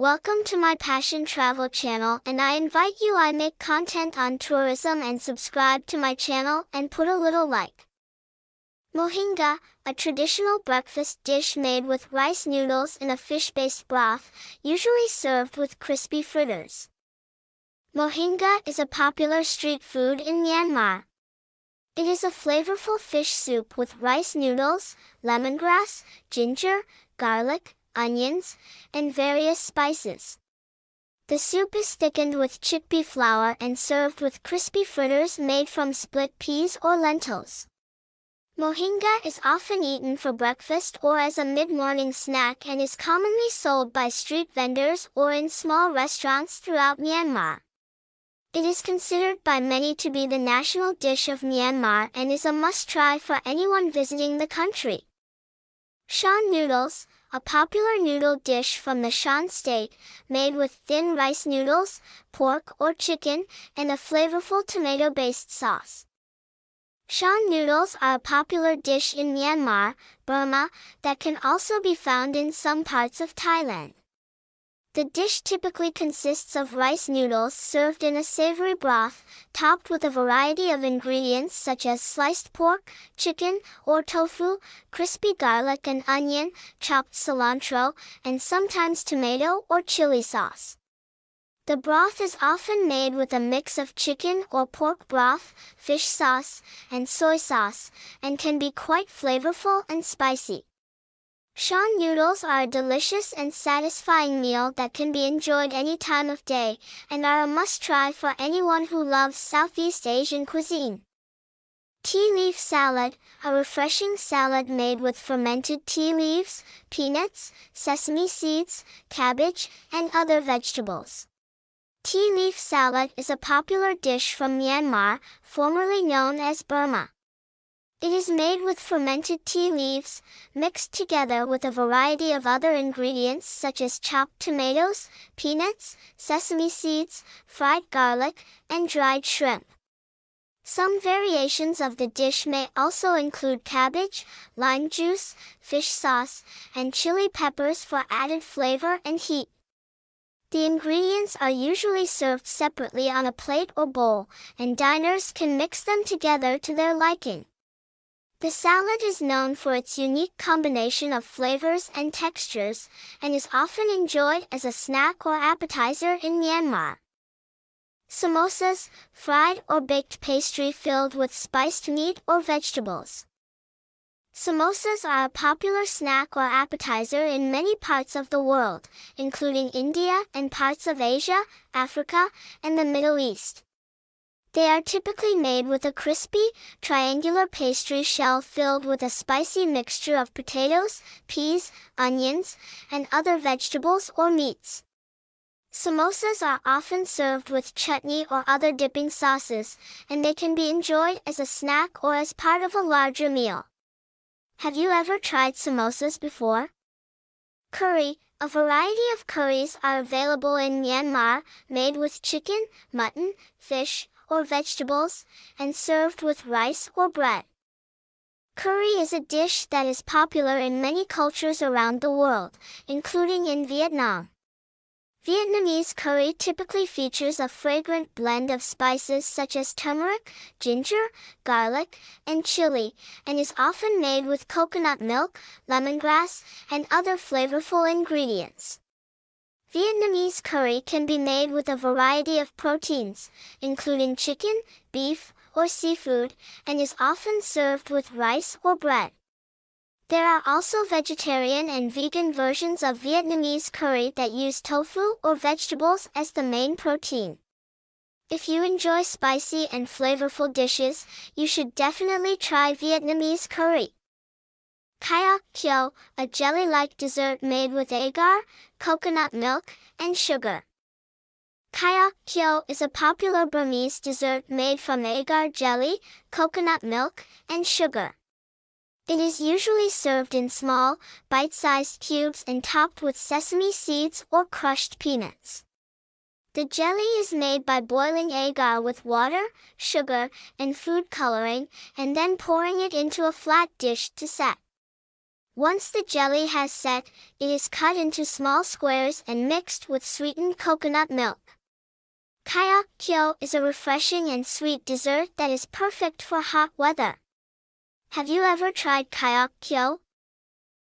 Welcome to my Passion Travel channel and I invite you I make content on tourism and subscribe to my channel and put a little like. Mohinga, a traditional breakfast dish made with rice noodles in a fish-based broth, usually served with crispy fritters. Mohinga is a popular street food in Myanmar. It is a flavorful fish soup with rice noodles, lemongrass, ginger, garlic, onions, and various spices. The soup is thickened with chickpea flour and served with crispy fritters made from split peas or lentils. Mohinga is often eaten for breakfast or as a mid-morning snack and is commonly sold by street vendors or in small restaurants throughout Myanmar. It is considered by many to be the national dish of Myanmar and is a must-try for anyone visiting the country. Shan noodles, a popular noodle dish from the Shan state, made with thin rice noodles, pork or chicken, and a flavorful tomato-based sauce. Shan noodles are a popular dish in Myanmar, Burma, that can also be found in some parts of Thailand. The dish typically consists of rice noodles served in a savory broth, topped with a variety of ingredients such as sliced pork, chicken, or tofu, crispy garlic and onion, chopped cilantro, and sometimes tomato or chili sauce. The broth is often made with a mix of chicken or pork broth, fish sauce, and soy sauce, and can be quite flavorful and spicy. Shan noodles are a delicious and satisfying meal that can be enjoyed any time of day, and are a must-try for anyone who loves Southeast Asian cuisine. Tea leaf salad, a refreshing salad made with fermented tea leaves, peanuts, sesame seeds, cabbage, and other vegetables. Tea leaf salad is a popular dish from Myanmar, formerly known as Burma. It is made with fermented tea leaves, mixed together with a variety of other ingredients such as chopped tomatoes, peanuts, sesame seeds, fried garlic, and dried shrimp. Some variations of the dish may also include cabbage, lime juice, fish sauce, and chili peppers for added flavor and heat. The ingredients are usually served separately on a plate or bowl, and diners can mix them together to their liking. The salad is known for its unique combination of flavors and textures, and is often enjoyed as a snack or appetizer in Myanmar. Samosas, fried or baked pastry filled with spiced meat or vegetables. Samosas are a popular snack or appetizer in many parts of the world, including India and parts of Asia, Africa, and the Middle East. They are typically made with a crispy, triangular pastry shell filled with a spicy mixture of potatoes, peas, onions, and other vegetables or meats. Samosas are often served with chutney or other dipping sauces, and they can be enjoyed as a snack or as part of a larger meal. Have you ever tried samosas before? Curry, a variety of curries are available in Myanmar, made with chicken, mutton, fish, or vegetables, and served with rice or bread. Curry is a dish that is popular in many cultures around the world, including in Vietnam. Vietnamese curry typically features a fragrant blend of spices such as turmeric, ginger, garlic, and chili, and is often made with coconut milk, lemongrass, and other flavorful ingredients. Vietnamese curry can be made with a variety of proteins, including chicken, beef, or seafood, and is often served with rice or bread. There are also vegetarian and vegan versions of Vietnamese curry that use tofu or vegetables as the main protein. If you enjoy spicy and flavorful dishes, you should definitely try Vietnamese curry. Kaya Kyo, a jelly-like dessert made with agar, coconut milk, and sugar. Kaya Kyo is a popular Burmese dessert made from agar jelly, coconut milk, and sugar. It is usually served in small, bite-sized cubes and topped with sesame seeds or crushed peanuts. The jelly is made by boiling agar with water, sugar, and food coloring, and then pouring it into a flat dish to set. Once the jelly has set, it is cut into small squares and mixed with sweetened coconut milk. Kaya kyo is a refreshing and sweet dessert that is perfect for hot weather. Have you ever tried kaya kyo?